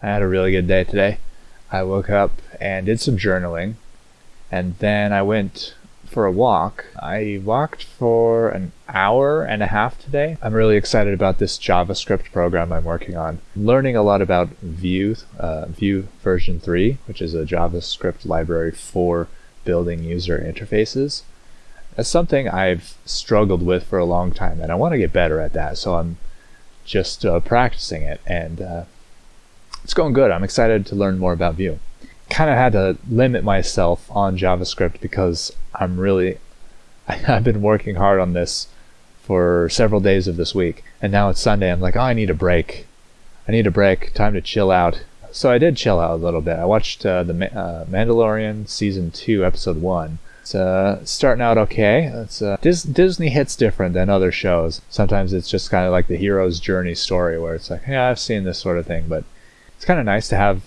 I had a really good day today. I woke up and did some journaling, and then I went for a walk. I walked for an hour and a half today. I'm really excited about this JavaScript program I'm working on. I'm learning a lot about Vue, uh, Vue version 3, which is a JavaScript library for building user interfaces. That's something I've struggled with for a long time, and I want to get better at that, so I'm just uh, practicing it and uh, it's going good. I'm excited to learn more about Vue. Kind of had to limit myself on JavaScript because I'm really, I've been working hard on this for several days of this week. And now it's Sunday. I'm like, oh, I need a break. I need a break. Time to chill out. So I did chill out a little bit. I watched uh, the uh, Mandalorian season two, episode one. It's uh, starting out okay. It's uh, Dis- Disney hits different than other shows. Sometimes it's just kind of like the hero's journey story, where it's like, yeah, I've seen this sort of thing, but it's kind of nice to have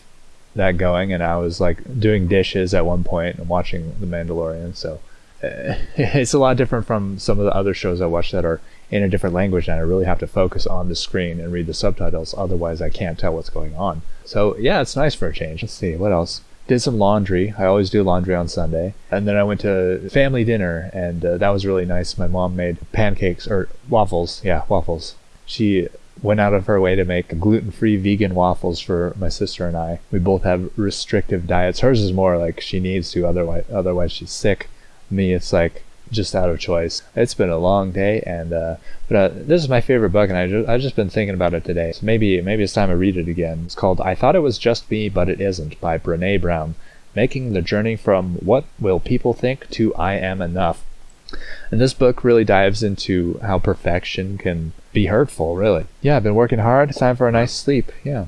that going. And I was like doing dishes at one point and watching The Mandalorian. So uh, it's a lot different from some of the other shows I watch that are in a different language and I really have to focus on the screen and read the subtitles. Otherwise, I can't tell what's going on. So yeah, it's nice for a change. Let's see what else. Did some laundry. I always do laundry on Sunday. And then I went to family dinner, and uh, that was really nice. My mom made pancakes or waffles. Yeah, waffles. She went out of her way to make gluten-free vegan waffles for my sister and I. We both have restrictive diets. Hers is more like she needs to, otherwise otherwise she's sick. Me, it's like just out of choice. It's been a long day, and uh, but uh, this is my favorite book, and I just I've just been thinking about it today. So maybe maybe it's time to read it again. It's called "I Thought It Was Just Me, But It Isn't" by Brene Brown, making the journey from "What Will People Think" to "I Am Enough." And this book really dives into how perfection can be hurtful, really. Yeah, I've been working hard. Time for a nice sleep. Yeah.